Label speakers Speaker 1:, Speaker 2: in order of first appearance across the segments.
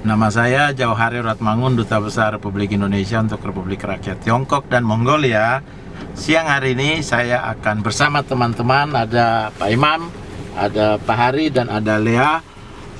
Speaker 1: Nama saya Jauhari Ratmangun, Duta Besar Republik Indonesia untuk Republik Rakyat Tiongkok dan Mongolia. Siang hari ini saya akan bersama teman-teman, ada Pak Imam, ada Pak Hari, dan ada Lea.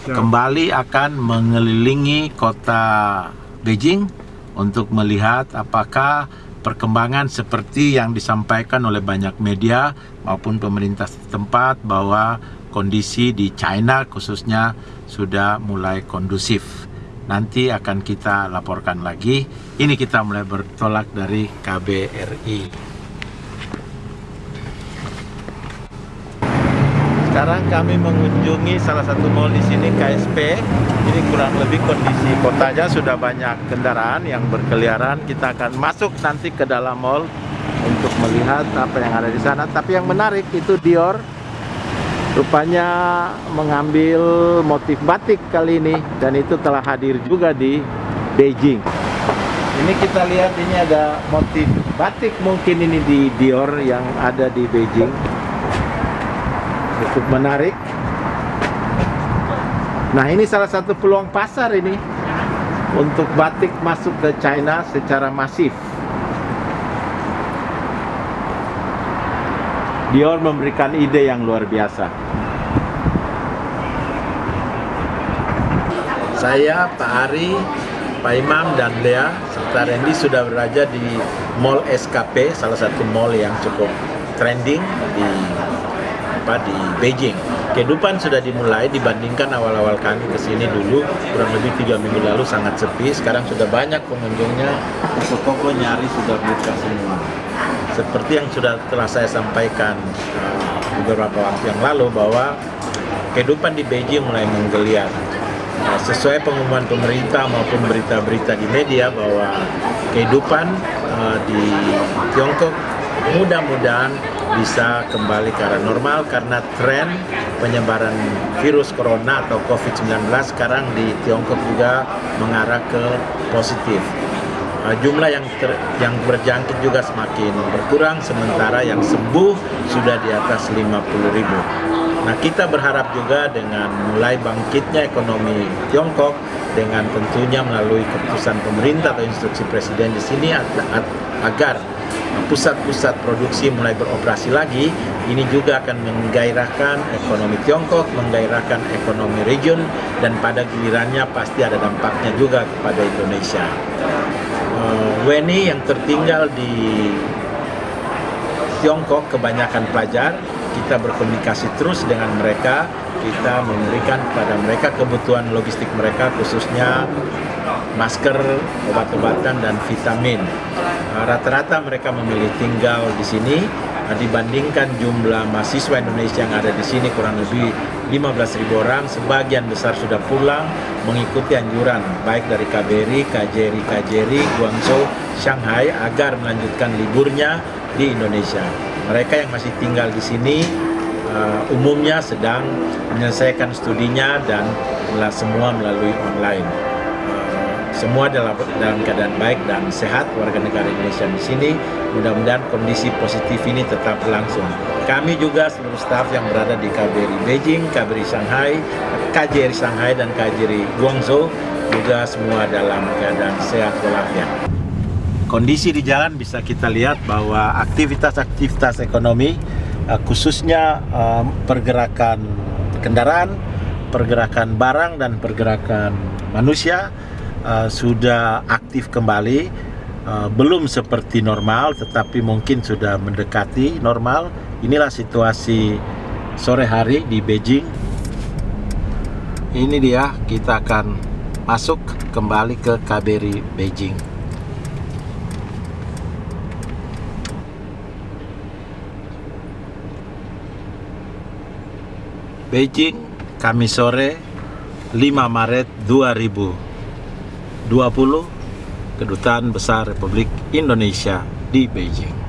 Speaker 1: Kembali akan mengelilingi kota Beijing untuk melihat apakah perkembangan seperti yang disampaikan oleh banyak media maupun pemerintah setempat bahwa kondisi di China khususnya sudah mulai kondusif. Nanti akan kita laporkan lagi. Ini kita mulai bertolak dari KBRI. Sekarang kami mengunjungi salah satu mall di sini KSP. Ini kurang lebih kondisi kotanya sudah banyak kendaraan yang berkeliaran. Kita akan masuk nanti ke dalam mall untuk melihat apa yang ada di sana. Tapi yang menarik itu Dior rupanya mengambil motif batik kali ini dan itu telah hadir juga di Beijing. Ini kita lihat ini ada motif batik mungkin ini di Dior yang ada di Beijing. Cukup menarik. Nah ini salah satu peluang pasar ini untuk batik masuk ke China secara masif. Dior memberikan ide yang luar biasa saya Pak Ari Pak Imam dan Lea serta Randy sudah berada di Mall SKP salah satu mall yang cukup trending di apa di Beijing. Kehidupan sudah dimulai dibandingkan awal-awal kami ke sini dulu kurang lebih tiga minggu lalu sangat sepi. Sekarang sudah banyak pengunjungnya, toko-toko nyari sudah buka semua. Seperti yang sudah telah saya sampaikan uh, beberapa waktu yang lalu bahwa kehidupan di Beijing mulai menggeliat. Uh, sesuai pengumuman pemerintah maupun berita-berita di media bahwa kehidupan uh, di Tiongkok mudah-mudahan bisa kembali ke arah normal karena tren penyebaran virus corona atau COVID-19 sekarang di Tiongkok juga mengarah ke positif. Uh, jumlah yang ter, yang berjangkit juga semakin berkurang sementara yang sembuh sudah di atas 50 ribu. Nah kita berharap juga dengan mulai bangkitnya ekonomi Tiongkok dengan tentunya melalui keputusan pemerintah atau instruksi presiden di sini agar pusat-pusat produksi mulai beroperasi lagi, ini juga akan menggairahkan ekonomi Tiongkok, menggairahkan ekonomi region, dan pada gilirannya pasti ada dampaknya juga kepada Indonesia. Uh, WNI yang tertinggal di Tiongkok kebanyakan pelajar, kita berkomunikasi terus dengan mereka, kita memberikan kepada mereka kebutuhan logistik mereka khususnya masker, obat-obatan, dan vitamin. Eh, rata-rata mereka memilih tinggal di sini eh, dibandingkan jumlah mahasiswa Indonesia yang ada di sini kurang lebih 15.000 orang, sebagian besar sudah pulang mengikuti anjuran baik dari KBRI, KJRI, KJRI, Guangzhou, Shanghai agar melanjutkan liburnya di Indonesia. Mereka yang masih tinggal di sini uh, umumnya sedang menyelesaikan studinya dan semua melalui online semua dalam, dalam keadaan baik dan sehat warga negara Indonesia di sini. Mudah-mudahan kondisi positif ini tetap berlangsung. Kami juga seluruh staf yang berada di KBRI Beijing, KBRI Shanghai, KJRI Shanghai dan KJRI Guangzhou juga semua dalam keadaan sehat walafiat. Kondisi di jalan bisa kita lihat bahwa aktivitas-aktivitas ekonomi eh, khususnya eh, pergerakan kendaraan, pergerakan barang dan pergerakan manusia uh, sudah aktif kembali uh, belum seperti normal tetapi mungkin sudah mendekati normal. Inilah situasi sore hari di Beijing. Ini dia kita akan masuk kembali ke KBRI Beijing Beijing Kamis sore 5 Maret 2000 20 Kedutaan Besar Republik Indonesia di Beijing.